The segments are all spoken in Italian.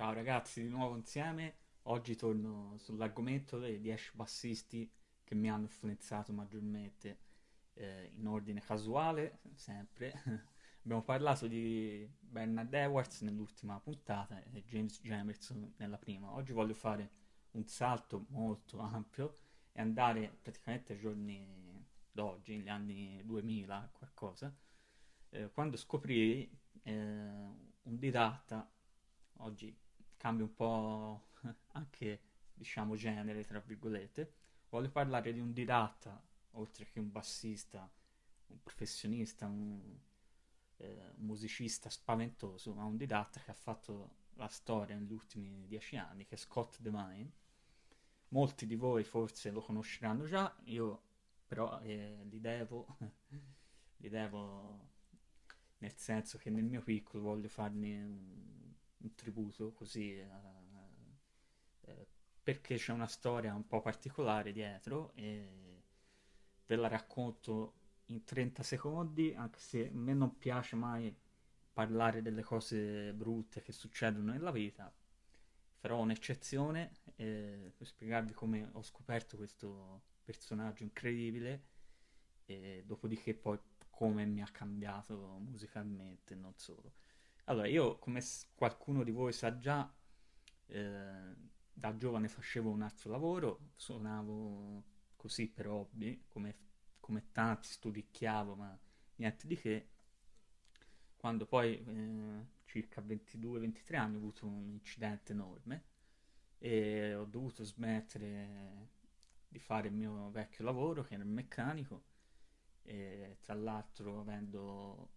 Ciao ragazzi, di nuovo insieme. Oggi torno sull'argomento dei 10 bassisti che mi hanno influenzato maggiormente, eh, in ordine casuale, sempre. Abbiamo parlato di Bernard Edwards nell'ultima puntata e James Jamerson nella prima. Oggi voglio fare un salto molto ampio e andare praticamente ai giorni d'oggi, negli anni 2000, qualcosa, eh, quando scoprì eh, un didatta, oggi cambia un po' anche, diciamo, genere, tra virgolette, voglio parlare di un didatta, oltre che un bassista, un professionista, un, eh, musicista spaventoso, ma un didatta che ha fatto la storia negli ultimi dieci anni, che è Scott Devine. Molti di voi forse lo conosceranno già, io però eh, li devo, li devo nel senso che nel mio piccolo voglio farne un, un tributo così eh, eh, perché c'è una storia un po' particolare dietro e ve la racconto in 30 secondi anche se a me non piace mai parlare delle cose brutte che succedono nella vita farò un'eccezione eh, per spiegarvi come ho scoperto questo personaggio incredibile e dopodiché poi come mi ha cambiato musicalmente, non solo. Allora, io come qualcuno di voi sa già, eh, da giovane facevo un altro lavoro, suonavo così per hobby, come, come tanti studicchiavo, ma niente di che. Quando poi, eh, circa 22-23 anni, ho avuto un incidente enorme e ho dovuto smettere di fare il mio vecchio lavoro, che era il meccanico, e tra l'altro avendo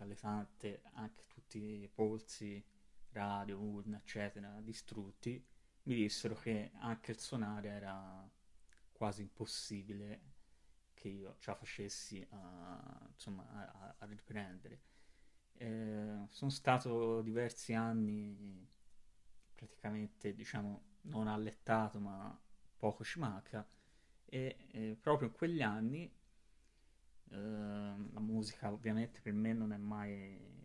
tra le tante anche tutti i polsi, radio, urna, eccetera, distrutti, mi dissero che anche il suonare era quasi impossibile che io ce la facessi a, insomma, a, a riprendere. Eh, sono stato diversi anni praticamente, diciamo, non allettato, ma poco ci manca, e eh, proprio in quegli anni Ehm, la musica ovviamente per me non è mai...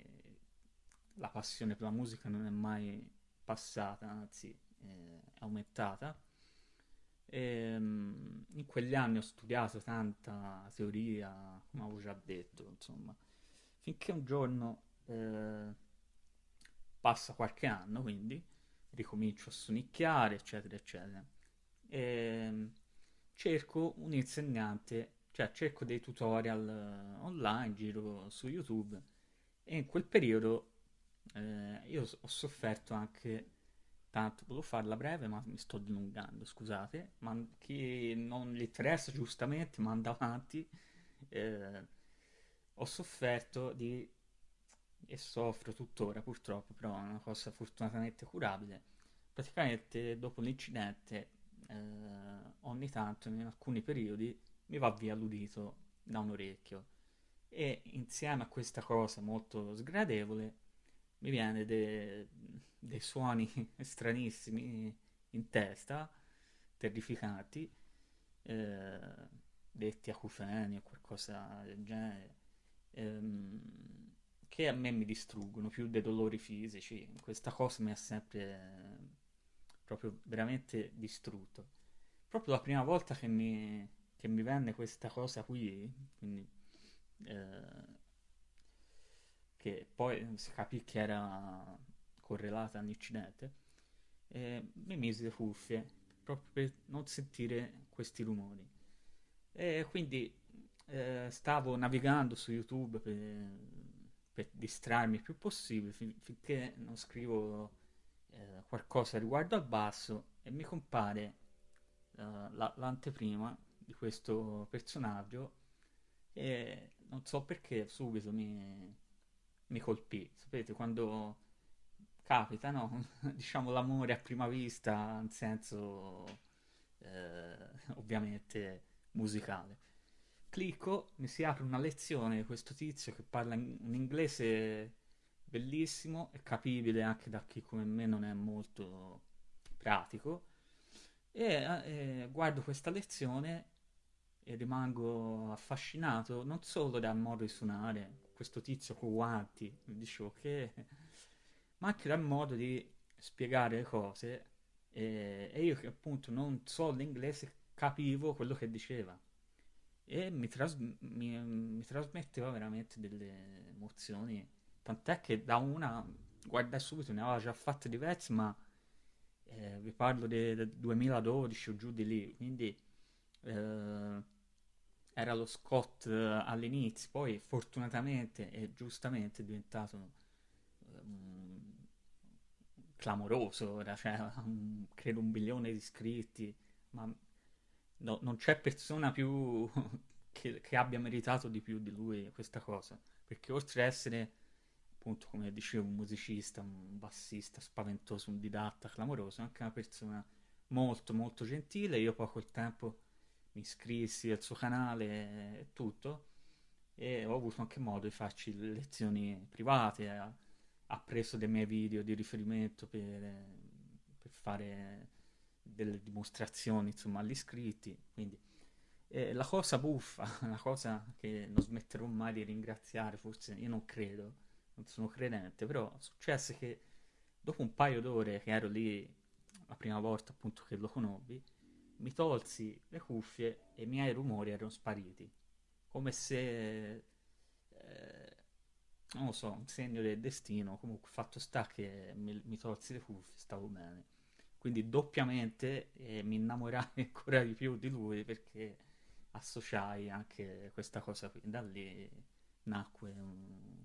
La passione per la musica non è mai passata, anzi eh, è aumentata. E, um, in quegli anni ho studiato tanta teoria, come avevo già detto, insomma, finché un giorno eh, passa qualche anno, quindi ricomincio a sonicchiare, eccetera, eccetera. E ehm, cerco un insegnante cioè cerco dei tutorial eh, online, giro su YouTube e in quel periodo eh, io ho sofferto anche tanto, volevo farla breve ma mi sto dilungando, scusate, ma chi non gli interessa giustamente manda avanti, eh, ho sofferto di, e soffro tuttora purtroppo, però è una cosa fortunatamente curabile, praticamente dopo l'incidente eh, ogni tanto in alcuni periodi mi va via l'udito da un orecchio e insieme a questa cosa molto sgradevole mi viene dei de suoni stranissimi in testa, terrificanti, eh, detti acufeni o qualcosa del genere, ehm, che a me mi distruggono più dei dolori fisici. Questa cosa mi ha sempre eh, proprio veramente distrutto. Proprio la prima volta che mi, che mi venne questa cosa qui, quindi, eh, che poi si capì che era correlata all'incidente, e mi misi le cuffie proprio per non sentire questi rumori. E quindi eh, stavo navigando su YouTube per, per distrarmi il più possibile fin- finché non scrivo eh, qualcosa riguardo al basso e mi compare la- l'anteprima di questo personaggio e non so perché subito mi, mi colpì. Sapete, quando capita, no? diciamo l'amore a prima vista, in senso eh, ovviamente musicale. Clicco, mi si apre una lezione di questo tizio che parla in un inglese bellissimo e capibile anche da chi come me non è molto pratico. E eh, guardo questa lezione e rimango affascinato non solo dal modo di suonare, questo tizio con guanti, dicevo che, ma anche dal modo di spiegare le cose e, e io che appunto non so l'inglese capivo quello che diceva. E mi, tras- mi, mi trasmetteva veramente delle emozioni tant'è che da una guardai subito ne aveva già fatte diverse ma eh, vi parlo del 2012 o giù di lì quindi eh, era lo Scott eh, all'inizio poi fortunatamente e giustamente è diventato um, clamoroso ora cioè, un, credo un milione di iscritti ma no, non c'è persona più che, che, abbia meritato di più di lui questa cosa, perché oltre ad essere, appunto, come dicevo, un musicista, un bassista spaventoso, un didatta clamoroso, anche una persona molto molto gentile, io poi col tempo mi iscrissi al suo canale e tutto, e ho avuto anche modo di farci lezioni private, ha, preso dei miei video di riferimento per, per fare delle dimostrazioni insomma agli iscritti quindi eh, la cosa buffa la cosa che non smetterò mai di ringraziare forse io non credo non sono credente però successe che dopo un paio d'ore che ero lì la prima volta appunto che lo conobbi mi tolsi le cuffie e i miei rumori erano spariti come se eh, non lo so un segno del destino comunque fatto sta che mi, mi tolsi le cuffie stavo bene quindi doppiamente eh, mi innamorai ancora di più di lui perché associai anche questa cosa qui. Da lì nacque un,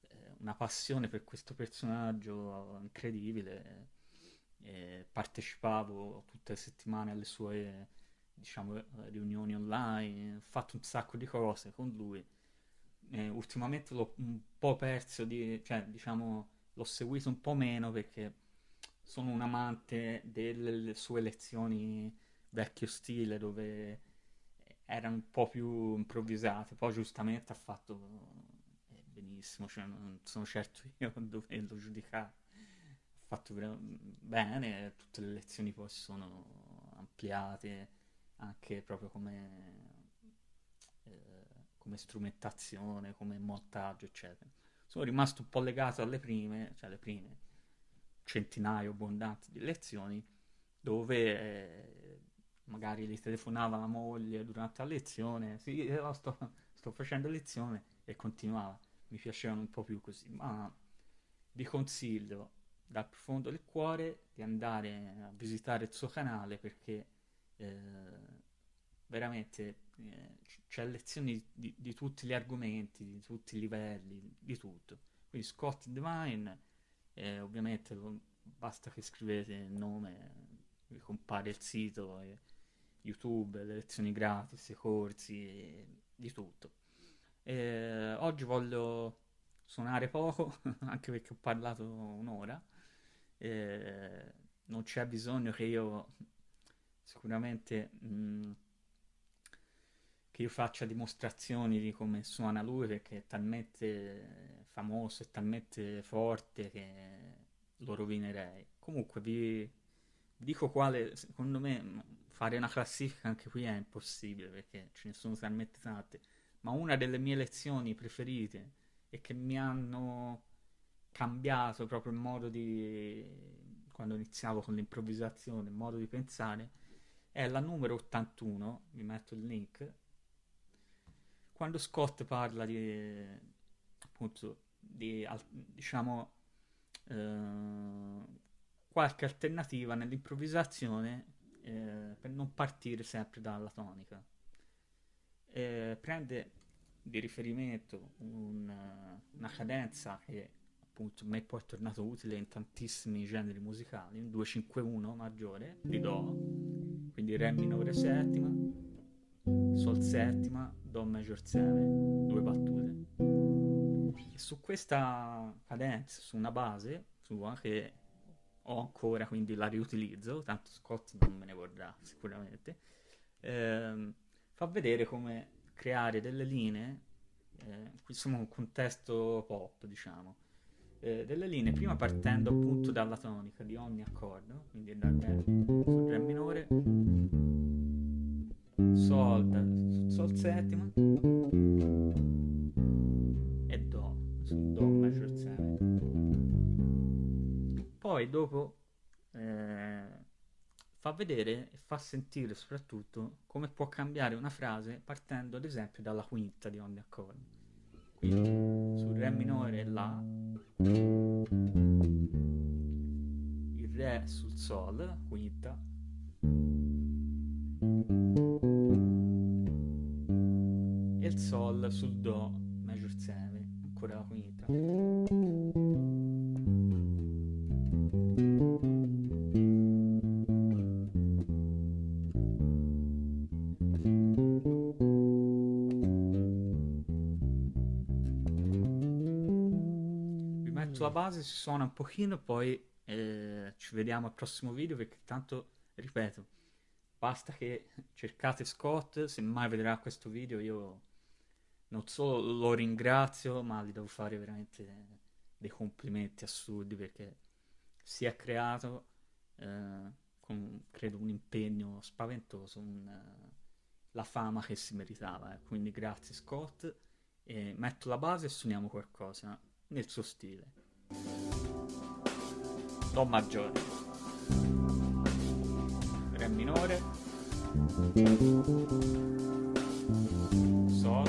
eh, una passione per questo personaggio incredibile. E partecipavo tutte le settimane alle sue diciamo, riunioni online, ho fatto un sacco di cose con lui. E ultimamente l'ho un po' perso, di, cioè diciamo l'ho seguito un po' meno perché sono un amante delle sue lezioni vecchio stile dove erano un po' più improvvisate, poi giustamente ha fatto eh, benissimo, cioè non sono certo io a doverlo giudicare. Fatto bene, tutte le lezioni poi sono ampliate anche proprio come, eh, come strumentazione, come montaggio, eccetera. Sono rimasto un po' legato alle prime, cioè le prime centinaio abbondanti di lezioni dove eh, magari gli telefonava la moglie durante la lezione, sì, eh, sto, sto facendo lezione e continuava. Mi piacevano un po' più così, ma vi consiglio dal profondo del cuore di andare a visitare il suo canale perché eh, veramente eh, c'è lezioni di, di, tutti gli argomenti, di tutti i livelli, di tutto. Quindi Scott Divine e ovviamente basta che scrivete il nome, vi compare il sito, YouTube, le lezioni gratis, i corsi, di tutto. E oggi voglio suonare poco, anche perché ho parlato un'ora. E non c'è bisogno che io sicuramente mh, mm, che io faccia dimostrazioni di come suona lui perché è talmente famoso e talmente forte che lo rovinerei. Comunque vi dico quale, secondo me, fare una classifica anche qui è impossibile perché ce ne sono talmente tante, ma una delle mie lezioni preferite e che mi hanno cambiato proprio il modo di quando iniziavo con l'improvvisazione, il modo di pensare è la numero 81, vi metto il link. Quando Scott parla di appunto di diciamo eh, qualche alternativa nell'improvvisazione eh, per non partire sempre dalla tonica. Eh, prende di riferimento un, una cadenza che appunto mi è poi tornato utile in tantissimi generi musicali, un 2-5-1 maggiore di Do, quindi Re minore settima, Sol settima, Do major 7, due battute. Su questa cadenza, su una base sua che ho ancora, quindi la riutilizzo, tanto Scott non me ne vorrà sicuramente, ehm, fa vedere come creare delle linee, eh, qui siamo in un contesto pop, diciamo, eh, delle linee prima partendo appunto dalla tonica di ogni accordo, quindi dal Re, sul Re minore, Sol, Sol settima, poi dopo eh, fa vedere e fa sentire soprattutto come può cambiare una frase partendo ad esempio dalla quinta di ogni accordo. Quindi sul Re minore La, il Re sul Sol, quinta, e il Sol sul Do Rimetto la base, si suona un pochino, poi eh, ci vediamo al prossimo video perché tanto, ripeto, basta che cercate Scott, se mai vedrà questo video io non solo lo ringrazio, ma gli devo fare veramente dei complimenti assurdi perché si è creato eh, con credo un impegno spaventoso, un, la fama che si meritava. eh. Quindi grazie Scott metto la base e suoniamo qualcosa nel suo stile. Do maggiore, Re minore, Sol,